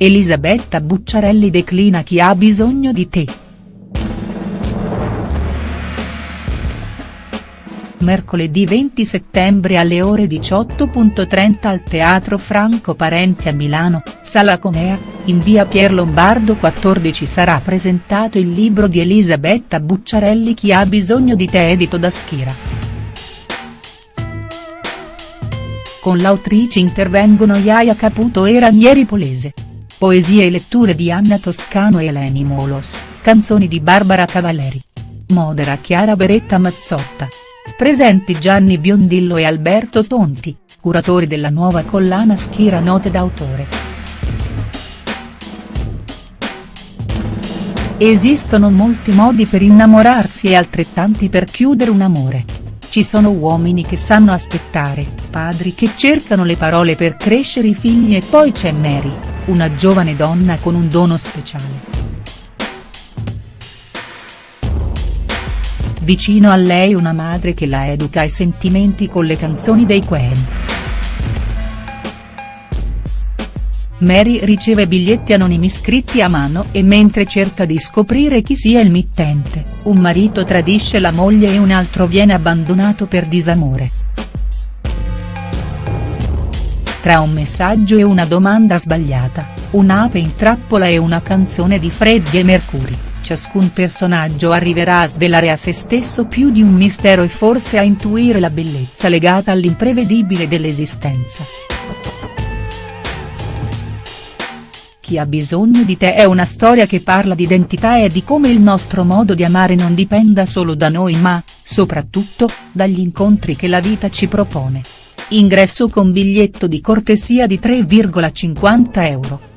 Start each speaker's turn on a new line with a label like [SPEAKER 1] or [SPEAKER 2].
[SPEAKER 1] Elisabetta Bucciarelli declina chi ha bisogno di te. Mercoledì 20 settembre alle ore 18.30 al Teatro Franco Parenti a Milano, Sala Comea, in via Pier Lombardo 14 sarà presentato il libro di Elisabetta Bucciarelli Chi ha bisogno di te edito da Schira. Con l'autrice intervengono Iaia Caputo e Ranieri Polese. Poesie e letture di Anna Toscano e Eleni Molos, canzoni di Barbara Cavalleri. Modera Chiara Beretta Mazzotta. Presenti Gianni Biondillo e Alberto Tonti, curatori della nuova collana Schira Note d'autore. Esistono molti modi per innamorarsi e altrettanti per chiudere un amore. Ci sono uomini che sanno aspettare, padri che cercano le parole per crescere i figli e poi c'è Mary, una giovane donna con un dono speciale. Vicino a lei una madre che la educa ai sentimenti con le canzoni dei Queen. Mary riceve biglietti anonimi scritti a mano e mentre cerca di scoprire chi sia il mittente, un marito tradisce la moglie e un altro viene abbandonato per disamore. Tra un messaggio e una domanda sbagliata, un'ape in trappola e una canzone di Freddie Mercury ciascun personaggio arriverà a svelare a se stesso più di un mistero e forse a intuire la bellezza legata all'imprevedibile dell'esistenza. Chi ha bisogno di te è una storia che parla di identità e di come il nostro modo di amare non dipenda solo da noi ma, soprattutto, dagli incontri che la vita ci propone. Ingresso con biglietto di cortesia di 3,50 euro.